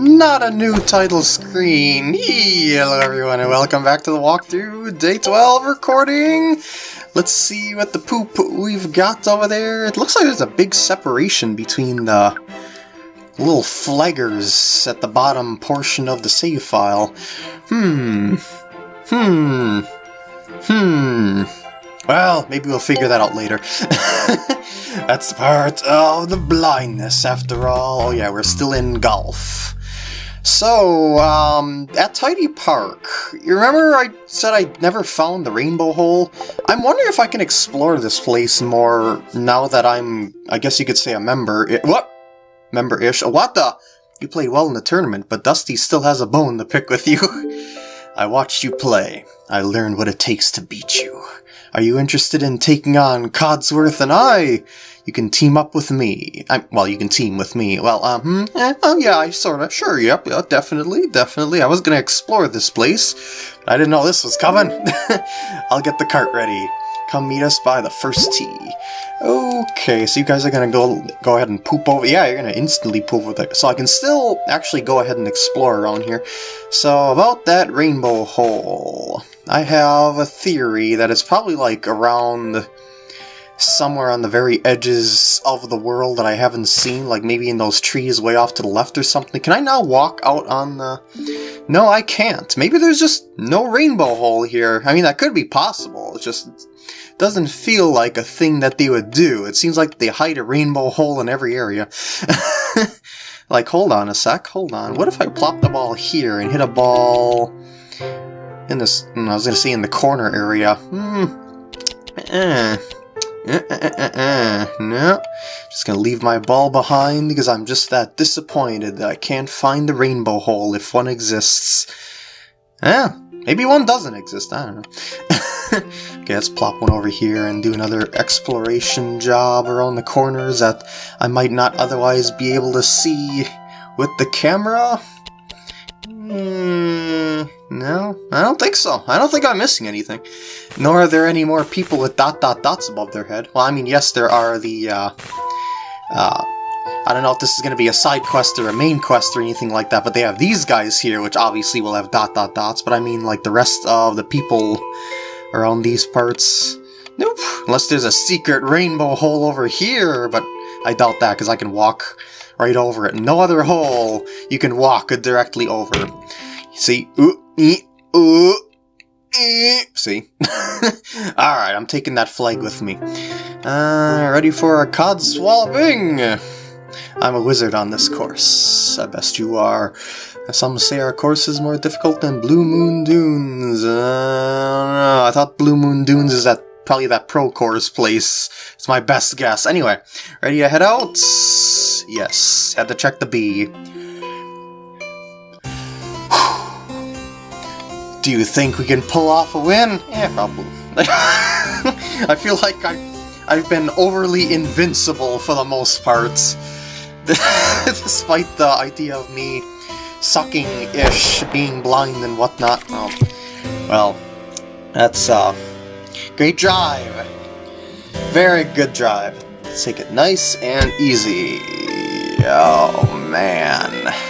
not a new title screen. Hello everyone and welcome back to the walkthrough, day 12 recording. Let's see what the poop we've got over there. It looks like there's a big separation between the little flaggers at the bottom portion of the save file. Hmm. Hmm. Hmm. Well, maybe we'll figure that out later. That's part of the blindness, after all. Oh yeah, we're still in golf. So, um, at Tidy Park, you remember I said I never found the Rainbow Hole? I'm wondering if I can explore this place more now that I'm, I guess you could say a member. It, what? Member-ish? What the? You played well in the tournament, but Dusty still has a bone to pick with you. I watched you play. I learned what it takes to beat you. Are you interested in taking on Codsworth and I? You can team up with me. I, well, you can team with me. Well, um, hmm, eh, oh yeah, I sorta, sure, yep, yeah, definitely, definitely. I was gonna explore this place. I didn't know this was coming. I'll get the cart ready. Come meet us by the first tee. Okay, so you guys are gonna go go ahead and poop over. Yeah, you're gonna instantly poop over there. So I can still actually go ahead and explore around here. So about that rainbow hole, I have a theory that it's probably like around somewhere on the very edges of the world that I haven't seen, like maybe in those trees way off to the left or something. Can I now walk out on the... No, I can't. Maybe there's just no rainbow hole here. I mean, that could be possible. It just doesn't feel like a thing that they would do. It seems like they hide a rainbow hole in every area. like, hold on a sec, hold on. What if I plop the ball here and hit a ball in this... I was going to say in the corner area. Hmm. Eh. Uh, uh, uh, no, just gonna leave my ball behind because I'm just that disappointed that I can't find the rainbow hole if one exists. Yeah, maybe one doesn't exist, I don't know. okay, let's plop one over here and do another exploration job around the corners that I might not otherwise be able to see with the camera. Hmm, I don't think so. I don't think I'm missing anything. Nor are there any more people with dot dot dots above their head. Well, I mean, yes, there are the, uh, uh, I don't know if this is going to be a side quest or a main quest or anything like that, but they have these guys here, which obviously will have dot dot dots, but I mean, like, the rest of the people around these parts. Nope, unless there's a secret rainbow hole over here, but I doubt that, because I can walk right over it. No other hole you can walk directly over. See? Ooh, ee, ooh. See? Alright, I'm taking that flag with me. Uh, ready for a cod swapping? I'm a wizard on this course. I best you are. Some say our course is more difficult than Blue Moon Dunes. Uh, I thought Blue Moon Dunes is that probably that pro course place. It's my best guess. Anyway, ready to head out? Yes, had to check the B. Do you think we can pull off a win? Yeah, probably. I feel like I, I've been overly invincible for the most part. Despite the idea of me sucking-ish, being blind and whatnot. Oh, well, that's, uh, great drive. Very good drive. Let's take it nice and easy. Oh, man.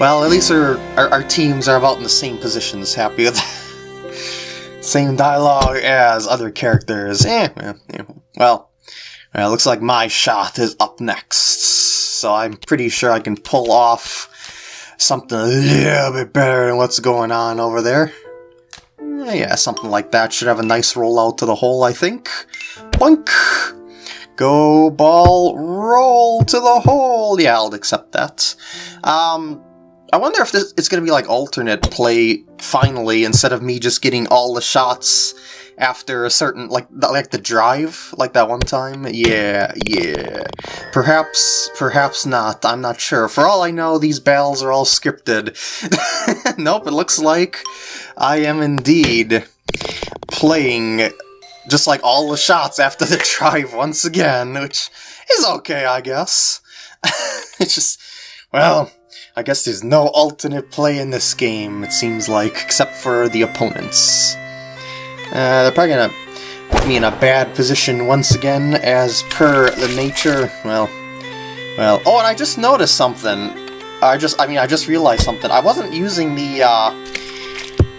Well, at least our, our, our, teams are about in the same positions, happy with Same dialogue as other characters. Eh, eh, well, well, looks like my shot is up next. So I'm pretty sure I can pull off something a little bit better than what's going on over there. Eh, yeah, something like that. Should have a nice rollout to the hole, I think. Boink! Go ball, roll to the hole! Yeah, I'll accept that. Um, I wonder if this it's going to be like alternate play finally instead of me just getting all the shots after a certain like like the drive like that one time. Yeah, yeah. Perhaps perhaps not. I'm not sure. For all I know, these battles are all scripted. nope, it looks like I am indeed playing just like all the shots after the drive once again, which is okay, I guess. it's just well, I guess there's no alternate play in this game, it seems like, except for the opponents. Uh, they're probably gonna put me in a bad position once again, as per the nature, well, well, oh, and I just noticed something. I just, I mean, I just realized something. I wasn't using the, uh,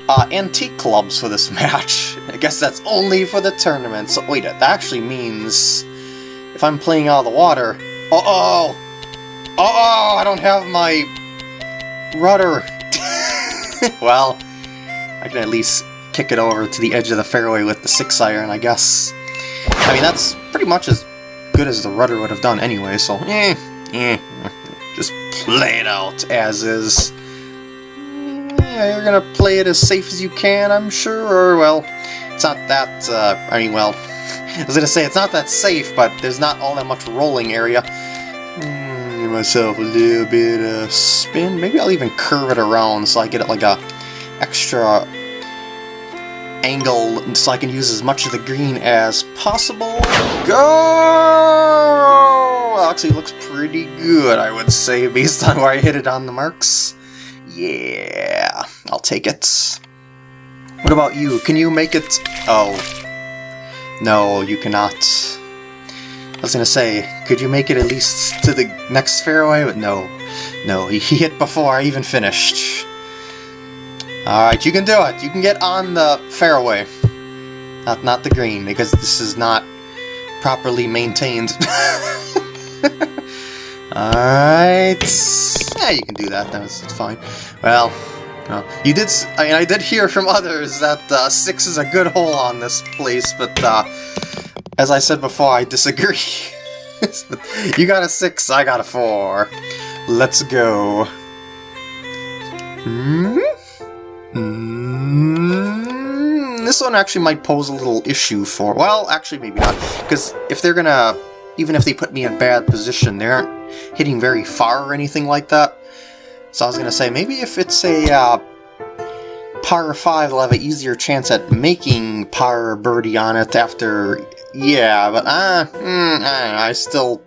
uh, antique clubs for this match. I guess that's only for the tournament. So, wait, that actually means if I'm playing out of the water... Uh-oh! Uh-oh! I don't have my rudder. well, I can at least kick it over to the edge of the fairway with the 6-iron, I guess. I mean, that's pretty much as good as the rudder would have done anyway, so eh, eh. Just play it out as is. Yeah, you're gonna play it as safe as you can, I'm sure, or, well, it's not that, uh, I mean, well, I was gonna say, it's not that safe, but there's not all that much rolling area. Myself a little bit of spin. Maybe I'll even curve it around so I get it like a extra angle so I can use as much of the green as possible. Go! Actually looks pretty good, I would say, based on where I hit it on the marks. Yeah, I'll take it. What about you? Can you make it... Oh. No, you cannot. I was gonna say, could you make it at least to the next fairway? But no. No, he hit before I even finished. Alright, you can do it. You can get on the fairway. Not, not the green, because this is not properly maintained. Alright. Yeah, you can do that. That's fine. Well, well, you did. I mean, I did hear from others that uh, six is a good hole on this place, but uh, as I said before, I disagree. you got a six, I got a four. Let's go. Hmm? Hmm? This one actually might pose a little issue for... Well, actually, maybe not. Because if they're gonna... Even if they put me in bad position, they aren't hitting very far or anything like that. So I was gonna say, maybe if it's a uh, par 5, they'll have an easier chance at making par birdie on it after... Yeah, but uh, mm, I, I still...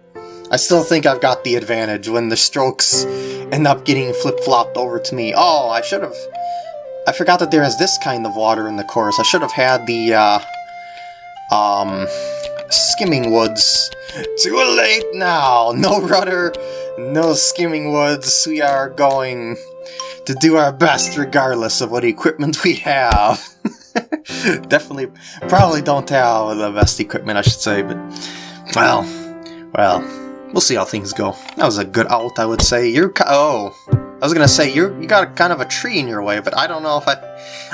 I still think I've got the advantage when the strokes end up getting flip-flopped over to me. Oh, I should have... I forgot that there is this kind of water in the course. I should have had the, uh, um, skimming woods. Too late now! No rudder, no skimming woods. We are going to do our best regardless of what equipment we have. Definitely, probably don't have the best equipment, I should say, but, well, well, we'll see how things go. That was a good out, I would say. You're, oh, I was gonna say you you got a kind of a tree in your way, but I don't know if I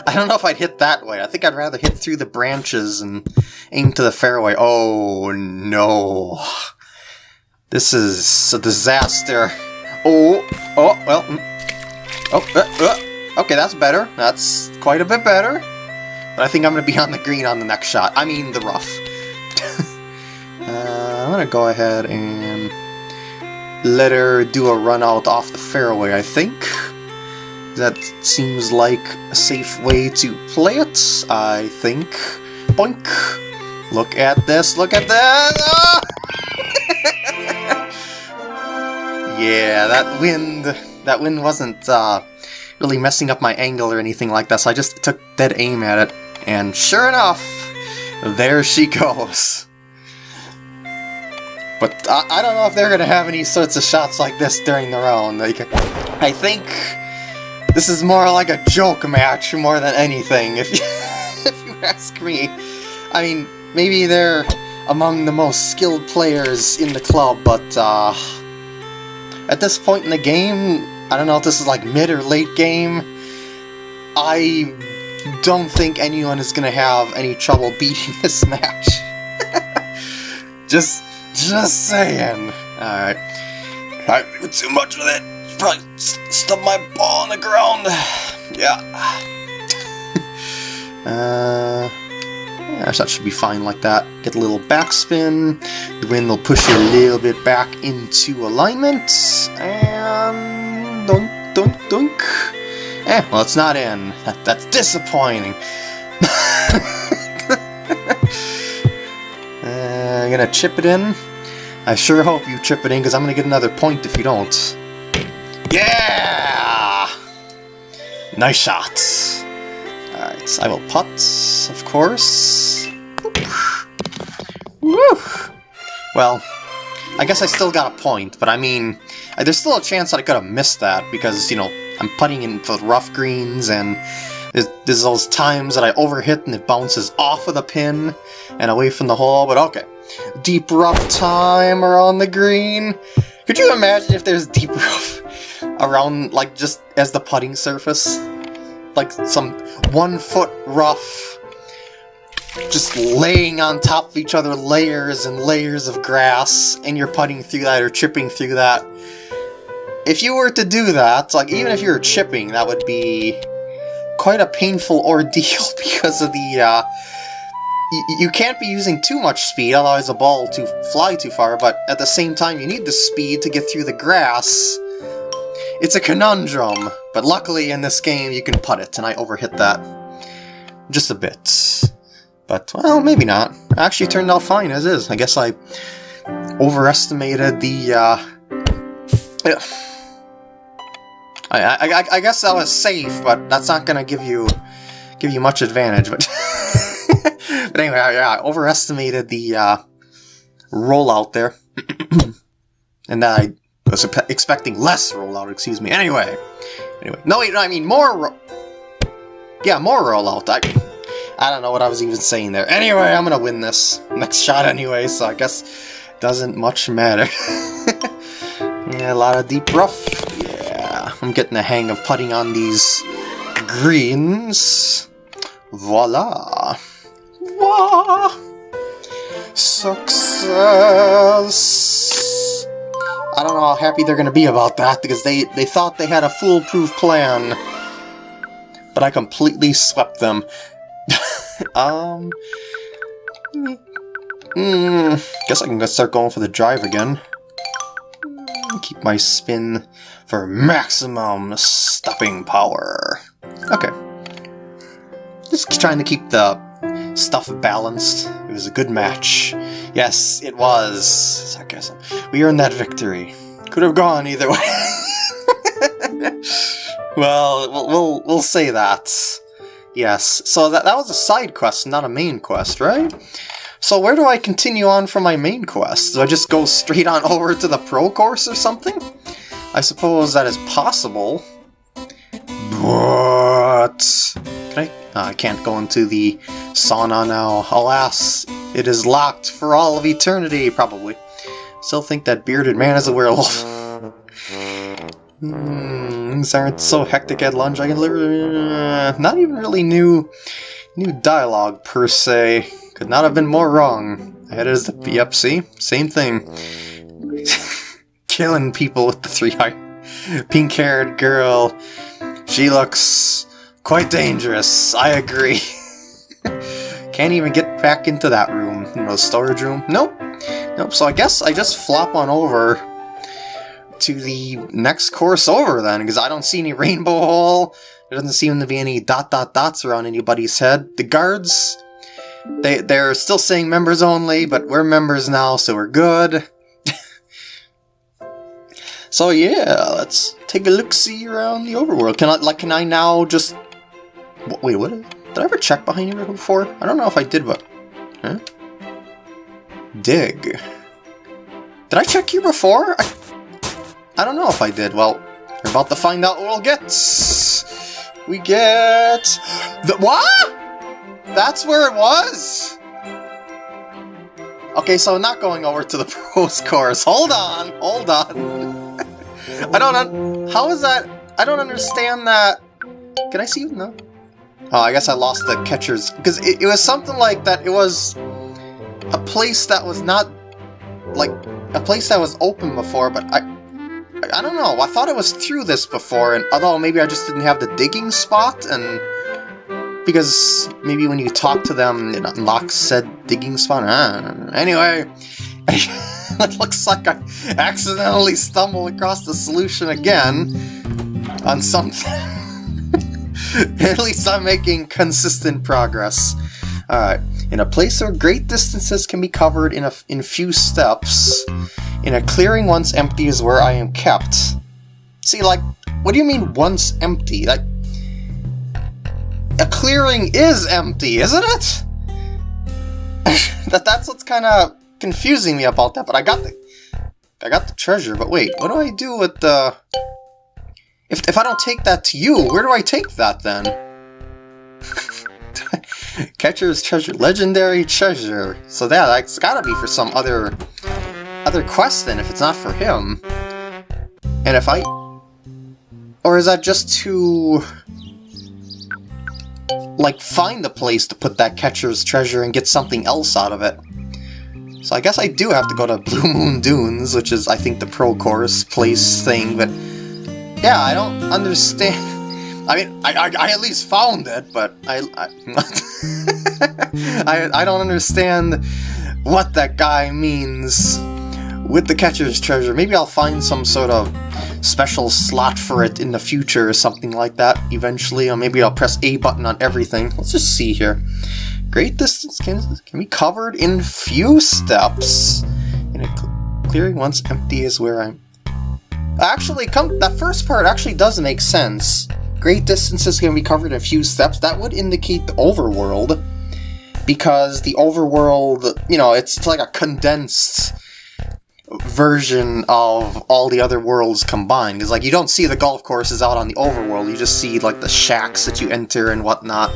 I don't know if I'd hit that way. I think I'd rather hit through the branches and aim to the fairway. Oh no, this is a disaster. Oh oh well. Mm. Oh uh, uh. okay, that's better. That's quite a bit better. But I think I'm gonna be on the green on the next shot. I mean the rough. uh, I'm gonna go ahead and let her do a run out off the fairway, I think. That seems like a safe way to play it, I think. Boink! Look at this, look at that! Ah! yeah, that wind, that wind wasn't uh, really messing up my angle or anything like that, so I just took dead aim at it, and sure enough, there she goes. But I, I don't know if they're going to have any sorts of shots like this during the round. Like, I think this is more like a joke match more than anything, if you, if you ask me. I mean, maybe they're among the most skilled players in the club, but uh, at this point in the game, I don't know if this is like mid or late game, I don't think anyone is going to have any trouble beating this match. Just just saying. Alright. Do too much with it. Probably stub my ball on the ground. Yeah. uh, yeah, that should be fine like that. Get a little backspin. The wind will push you a little bit back into alignment. And dunk, dunk, dunk. Eh, well, it's not in. That, that's disappointing. I'm gonna chip it in. I sure hope you chip it in, because I'm gonna get another point if you don't. Yeah! Nice shot. Alright, so I will putt, of course. Woo! Well, I guess I still got a point, but I mean, Uh, There's still a chance that I could have missed that because, you know, I'm putting in for rough greens and there's, those times that I overhit and it bounces off of the pin and away from the hole, but okay. Deep rough time around the green. Could you imagine if there's deep rough around, like, just as the putting surface? Like some one foot rough, just laying on top of each other layers and layers of grass, and you're putting through that or chipping through that. If you were to do that, like, even if you were chipping, that would be quite a painful ordeal because of the, uh, you can't be using too much speed, otherwise the ball to fly too far, but at the same time you need the speed to get through the grass. It's a conundrum, but luckily in this game you can putt it, and I overhit that just a bit. But, well, maybe not. Actually turned out fine as is. I guess I overestimated the, uh... I, I, I guess that was safe, but that's not gonna give you give you much advantage. But but anyway, yeah, I overestimated the uh, rollout there, and that I was expecting less rollout. Excuse me. Anyway, anyway, no, wait, no, I mean more. Yeah, more rollout. I I don't know what I was even saying there. Anyway, I'm gonna win this next shot anyway, so I guess doesn't much matter. yeah, a lot of deep rough. I'm getting the hang of putting on these greens. Voila. Wah! Success! I don't know how happy they're gonna be about that, because they, they thought they had a foolproof plan. But I completely swept them. um... Hmm, guess I can start going for the drive again. Keep my spin for maximum stopping power. Okay. Just trying to keep the stuff balanced. It was a good match. Yes, it was. Sarcasm. We earned that victory. Could have gone either way. well, we'll, we'll, we'll say that. Yes, so that, that was a side quest, not a main quest, right? So where do I continue on from my main quest? Do I just go straight on over to the pro course or something? I suppose that is possible. But... Can I? ah, I can't go into the sauna now. Alas, it is locked for all of eternity, probably. Still think that bearded man is a werewolf. Hmm, things aren't so hectic at lunch. I can literally... uh, not even really new, new dialogue, per se. Could not have been more wrong. I had as the... Yep, see? Same thing. Killing people with the three-eye... Pink-haired girl. She looks quite dangerous. I agree. Can't even get back into that room. You storage room. Nope. Nope. So I guess I just flop on over to the next course over then, because I don't see any rainbow hole. There doesn't seem to be any dot dot dots around anybody's head. The guards, they they're still saying members only, but we're members now, so we're good. so yeah, let's take a look see around the overworld. Can I like can I now just wait what? Did I ever check behind here before? I don't know if I did, but huh? Dig. Did I check here before? I, I don't know if I did. Well, we're about to find out what we'll get. We get the what? That's where it was. Okay, so not going over to the pros course. Hold on, hold on. I don't. How is that? I don't understand that. Can I see you? No. Oh, I guess I lost the catchers because it, it was something like that. It was a place that was not like a place that was open before, but I. I don't know. I thought it was through this before, and although maybe I just didn't have the digging spot, and because maybe when you talk to them, it unlocks said digging spot. Uh, anyway, it looks like I accidentally stumbled across the solution again on something. At least I'm making consistent progress. Alright. In a place where great distances can be covered in a in few steps, in a clearing once empty is where I am kept. See, like, what do you mean once empty? Like, a clearing is empty, isn't it? that that's what's kind of confusing me about that. But I got the I got the treasure, but wait, what do I do with the... If, if I don't take that to you, where do I take that then? Catcher's treasure, legendary treasure. So that, that's gotta be for some other other quest then, if it's not for him. And if I... Or is that just to... Like, find a place to put that catcher's treasure and get something else out of it? So I guess I do have to go to Blue Moon Dunes, which is, I think, the pro course place thing, but... Yeah, I don't understand... I mean, I, I, I, at least found it, but I I, I, I don't understand what that guy means with the catcher's treasure. Maybe I'll find some sort of special slot for it in the future or something like that eventually, or maybe I'll press A button on everything. Let's just see here. Great distance can, can be covered in few steps. In a cl clearing once empty is where I'm... Actually, come that first part actually does make sense. Great distances can be covered in a few steps. That would indicate the overworld. Because the overworld, you know, it's like a condensed version of all the other worlds combined. Because, like, you don't see the golf courses out on the overworld, you just see, like, the shacks that you enter and whatnot.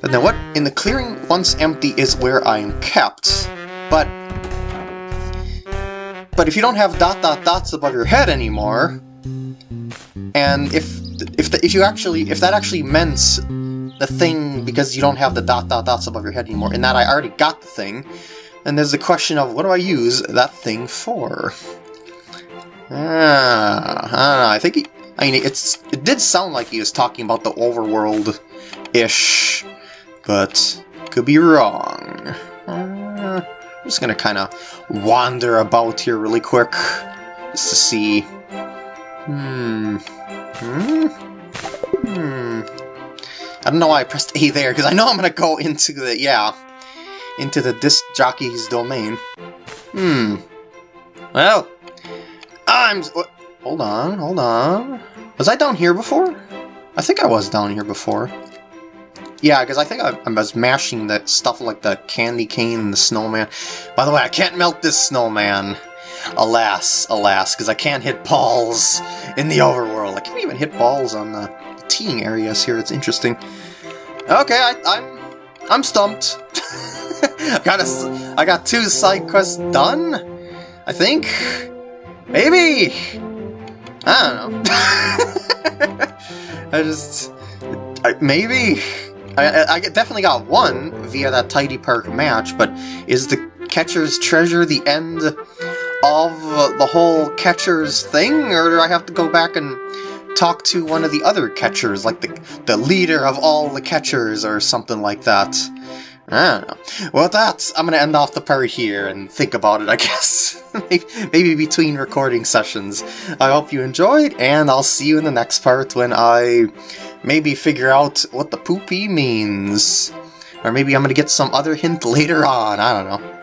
But then what in the clearing once empty is where I am kept. But but if you don't have dot dot dots above your head anymore, and if if the, if you actually if that actually meant the thing because you don't have the dot dot dots above your head anymore, and that I already got the thing, then there's the question of what do I use that thing for? Ah, I don't know. I think he, I mean it's it did sound like he was talking about the overworld ish, but could be wrong. Uh, I'm just gonna kind of wander about here really quick just to see. Hmm. Hmm? Hmm. I don't know why I pressed A there, because I know I'm to go into the, yeah, into the disc jockey's domain. Hmm. Well, I'm... Hold on, hold on. Was I down here before? I think I was down here before. Yeah, because I think I, I, was mashing that stuff like the candy cane and the snowman. By the way, I can't melt this snowman. Alas, alas, because I can't hit balls in the overworld. I can't even hit balls on the teeing areas here. It's interesting. Okay, I, I'm I'm stumped. I got a, I got two side quests done. I think. Maybe. I don't know. I just I, maybe. I, I definitely got one via that Tidy Park match, but is the catcher's treasure the end of the whole catchers thing, or do I have to go back and talk to one of the other catchers, like the, the leader of all the catchers, or something like that? Don't know. Well, that's I'm going to end off the part here and think about it, I guess. Maybe between recording sessions. I hope you enjoyed, and I'll see you in the next part when I maybe figure out what the poopy means. Or maybe I'm going to get some other hint later on, I don't know.